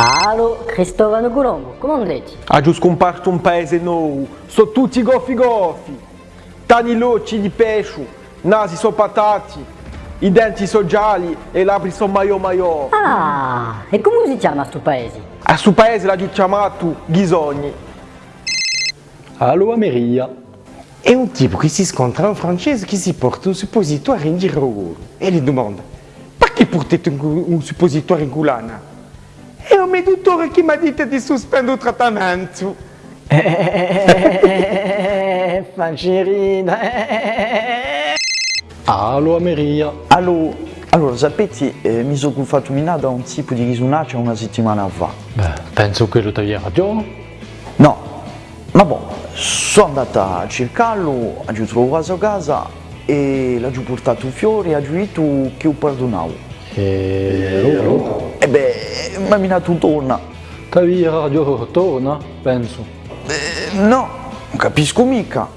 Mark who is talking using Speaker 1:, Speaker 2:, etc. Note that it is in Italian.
Speaker 1: Alo, Cristovano Colombo, come andrete?
Speaker 2: Ha giù scomparso un paese nuovo, sono tutti goffi goffi, tani locci di pesce, nasi sono patati, i denti sono gialli e i labbri sono maio maio.
Speaker 1: Ah, e come si chiama sto paese?
Speaker 2: A suo paese l'ha giù chiamato Ghisogni.
Speaker 3: Allo Ameria.
Speaker 4: È un tipo che si scontra un francese che si porta un suppositorio in giro e gli domanda perché portate un, un suppositorio in culana? È un mio dottore che mi ha detto di sospendere il trattamento.
Speaker 1: Fancerina.
Speaker 3: Allo Ameria.
Speaker 5: Allora, allora sapete, eh, mi sono fatto minare da un tipo di risunaccia una settimana fa.
Speaker 3: Beh, penso che lo tagliare radio.
Speaker 5: No, ma boh, sono andata a cercarlo, ho trovato a casa e l'ho portato fuori e ho detto che ho perdonato.
Speaker 3: E
Speaker 5: E beh, mi ha minato torna.
Speaker 3: tagliare radio torna, penso.
Speaker 5: Eh, no, non capisco mica.